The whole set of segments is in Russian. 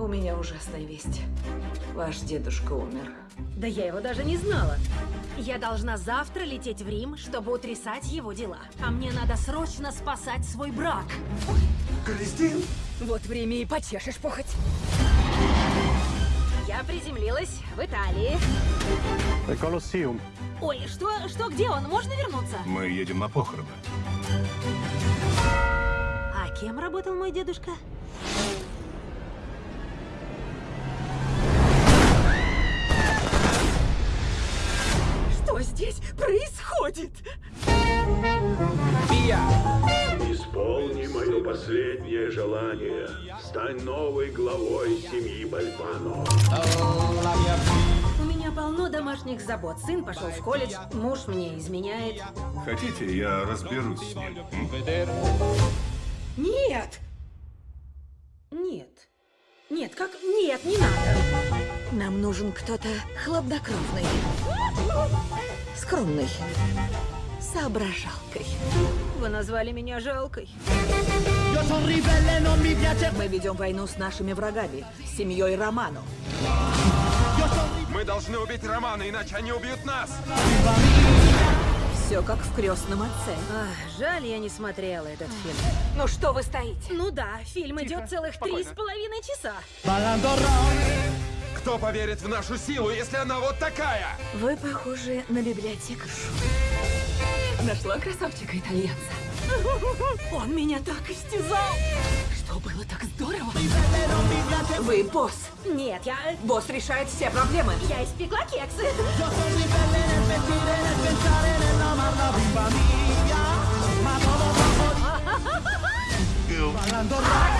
У меня ужасная весть. Ваш дедушка умер. Да я его даже не знала. Я должна завтра лететь в Рим, чтобы утрясать его дела. А мне надо срочно спасать свой брак. Кристин? Вот время и почешешь похоть. Я приземлилась в Италии. Колоссеум. Ой, что, что, где он? Можно вернуться? Мы едем на похороны. А кем работал мой дедушка? Происходит? Исполни мое последнее желание. Стань новой главой семьи Бальбано. У меня полно домашних забот. Сын пошел в колледж, муж мне изменяет. Хотите, я разберусь с ним? Нет! Нет. Нет, как... Нет, не надо. Нам нужен кто-то хладнокровный, скромный, соображалкой. Вы назвали меня жалкой. Мы ведем войну с нашими врагами, с семьей Роману. Мы должны убить Романа, иначе они убьют нас! Все как в крестном отце. Ах, жаль, я не смотрела этот фильм. Ну что вы стоите? Ну да, фильм идет целых три с половиной часа. Кто поверит в нашу силу, если она вот такая? Вы похожи на библиотекаршу. Нашла красавчика-итальянца. Он меня так истязал. Что было так здорово? Вы босс. Нет, я... Босс решает все проблемы. Я испекла кексы.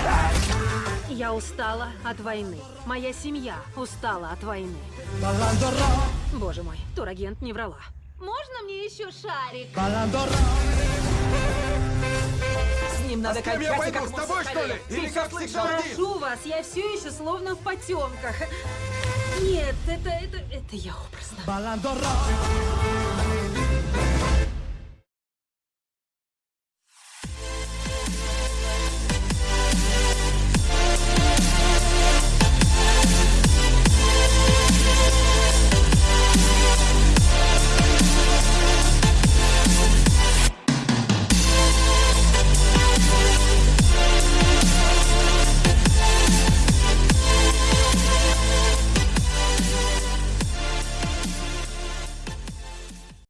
Я устала от войны. Моя семья устала от войны. Боже мой, турагент не врала. Можно мне еще шарик? С ним надо С кем я пойду? С тобой, что ли? Или как всегда? Прошу вас, я все еще словно в потемках. Нет, это, это, это я образно.